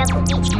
Хочу купить ха.